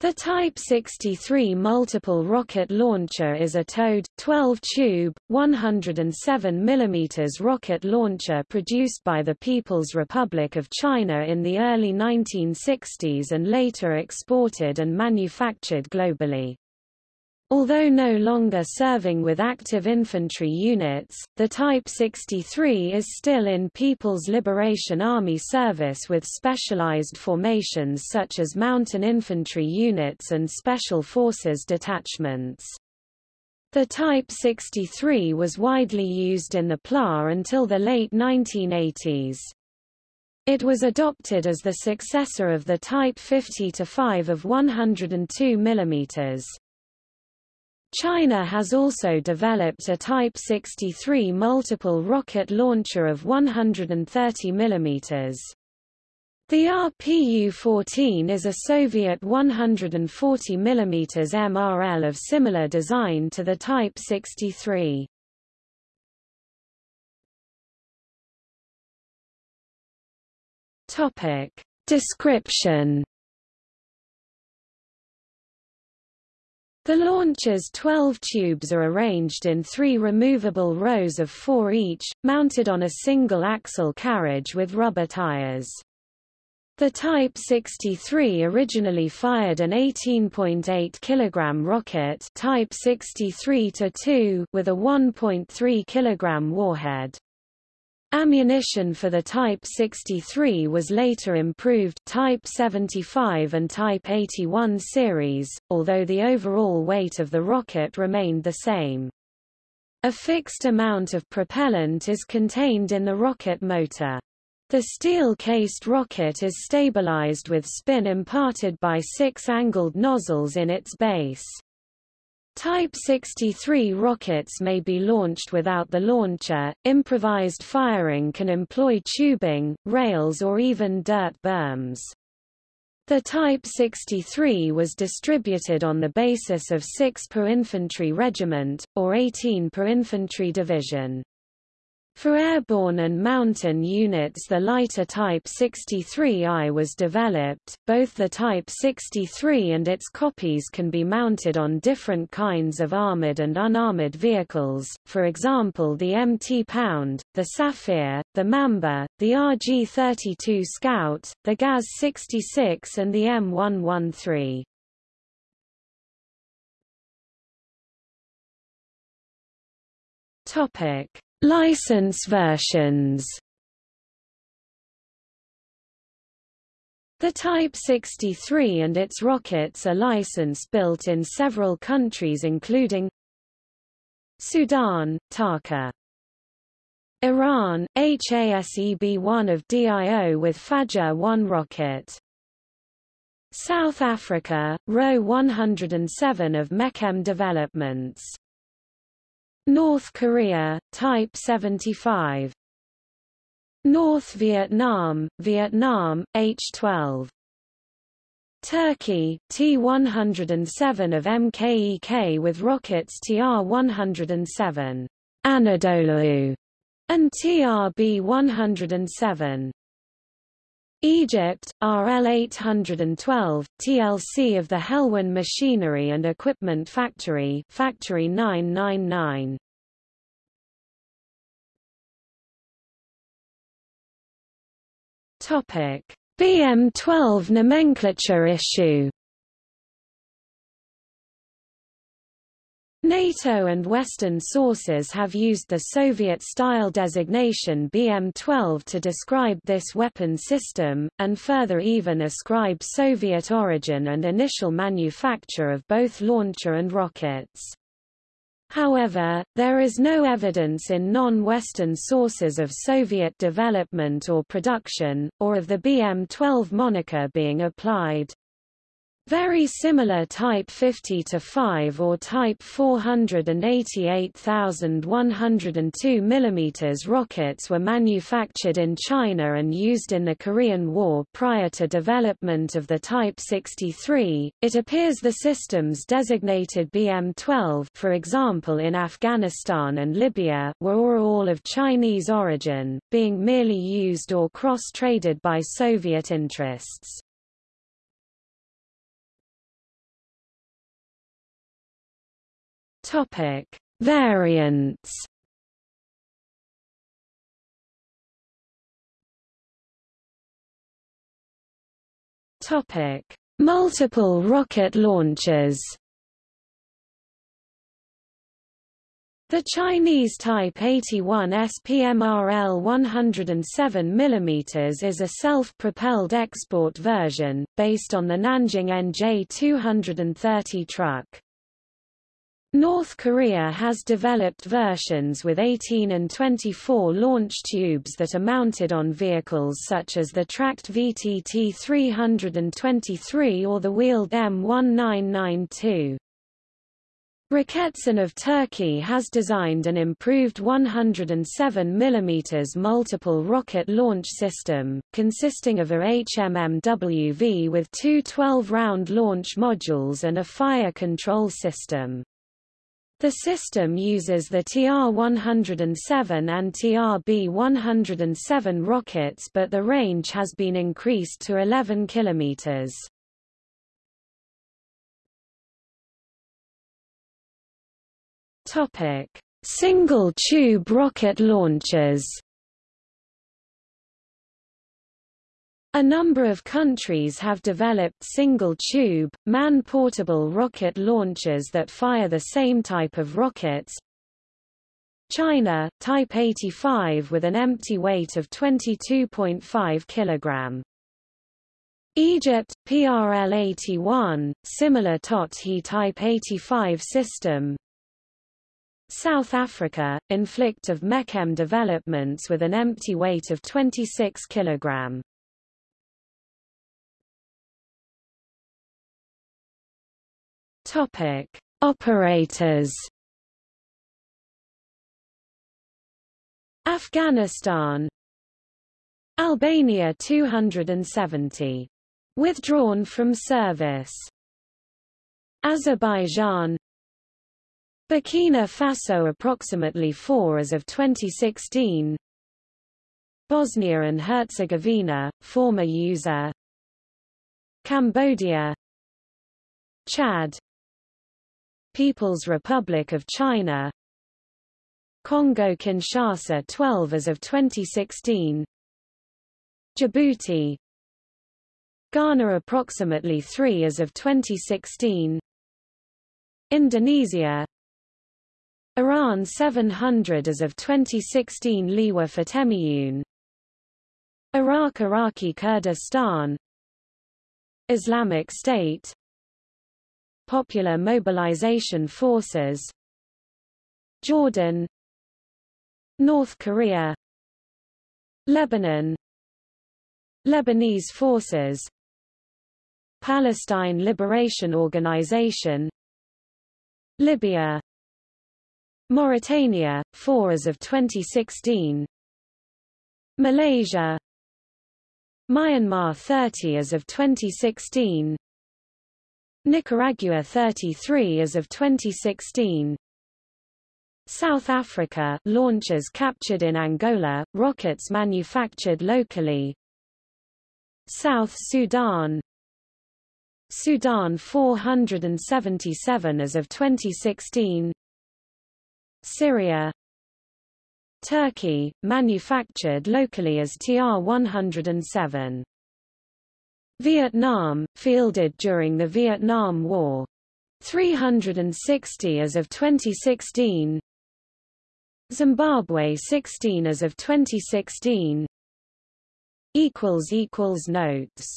The Type 63 multiple rocket launcher is a towed, 12-tube, 107 mm rocket launcher produced by the People's Republic of China in the early 1960s and later exported and manufactured globally. Although no longer serving with active infantry units, the Type 63 is still in People's Liberation Army service with specialized formations such as mountain infantry units and special forces detachments. The Type 63 was widely used in the PLA until the late 1980s. It was adopted as the successor of the Type 50-5 of 102 mm. China has also developed a Type 63 multiple rocket launcher of 130 mm. The RPU-14 is a Soviet 140 mm MRL of similar design to the Type 63. Topic. Description The launcher's 12 tubes are arranged in three removable rows of four each, mounted on a single-axle carriage with rubber tires. The Type 63 originally fired an 18.8 kg rocket Type 63-2 with a 1.3 kg warhead. Ammunition for the Type 63 was later improved Type 75 and Type 81 series, although the overall weight of the rocket remained the same. A fixed amount of propellant is contained in the rocket motor. The steel-cased rocket is stabilized with spin imparted by six angled nozzles in its base. Type 63 rockets may be launched without the launcher. Improvised firing can employ tubing, rails or even dirt berms. The Type 63 was distributed on the basis of 6 per infantry regiment, or 18 per infantry division. For airborne and mountain units the lighter Type 63I was developed. Both the Type 63 and its copies can be mounted on different kinds of armored and unarmored vehicles, for example the MT Pound, the Sapphire, the Mamba, the RG-32 Scout, the GAZ-66 and the M113. Topic. License versions The Type 63 and its rockets are license-built in several countries including Sudan, Taka Iran, HASEB-1 of DIO with Fajr-1 rocket. South Africa, RO 107 of Mechem Developments North Korea, Type 75 North Vietnam, Vietnam, H-12 Turkey, T-107 of MKEK with rockets TR-107 Anadolu. And TRB-107 Egypt, RL-812, TLC of the Helwan Machinery and Equipment Factory Factory 999. Topic: BM-12 nomenclature issue NATO and Western sources have used the Soviet-style designation BM-12 to describe this weapon system, and further even ascribe Soviet origin and initial manufacture of both launcher and rockets. However, there is no evidence in non-Western sources of Soviet development or production, or of the BM-12 moniker being applied. Very similar Type 50-5 or Type 488,102 mm rockets were manufactured in China and used in the Korean War prior to development of the Type 63. It appears the systems designated BM-12 for example in Afghanistan and Libya were all of Chinese origin, being merely used or cross-traded by Soviet interests. Topic: Variants. Topic: Multiple rocket launches. The Chinese Type 81 SPMRL 107 mm is a self-propelled export version, based on the Nanjing NJ230 truck. North Korea has developed versions with 18 and 24 launch tubes that are mounted on vehicles such as the tracked VTT 323 or the wheeled M1992. Roketsan of Turkey has designed an improved 107 mm multiple rocket launch system, consisting of a HMMWV with two 12-round launch modules and a fire control system. The system uses the TR-107 and TR-B-107 rockets but the range has been increased to 11 kilometers. Topic: Single-tube rocket launchers. A number of countries have developed single-tube, man-portable rocket launchers that fire the same type of rockets. China, Type 85 with an empty weight of 22.5 kg. Egypt, PRL-81, similar TOT-HE Type 85 system, South Africa, inflict of Mechem developments with an empty weight of 26 kg. Topic: Operators. Afghanistan Albania 270. Withdrawn from service. Azerbaijan Burkina Faso approximately 4 as of 2016 Bosnia and Herzegovina, former user Cambodia Chad People's Republic of China. Congo-Kinshasa 12 as of 2016 Djibouti. Ghana approximately 3 as of 2016 Indonesia. Iran 700 as of 2016 Liwa Fatemiyun Iraq Iraqi Kurdistan. Islamic State Popular Mobilization Forces. Jordan North Korea. Lebanon Lebanese Forces. Palestine Liberation Organization. Libya. Mauritania, 4 as of 2016 Malaysia. Myanmar 30 as of 2016 Nicaragua 33 as of 2016 South Africa launchers captured in Angola, rockets manufactured locally. South Sudan. Sudan 477 as of 2016 Syria. Turkey, manufactured locally as TR-107. Vietnam, fielded during the Vietnam War. 360 as of 2016 Zimbabwe 16 as of 2016 equals equals Notes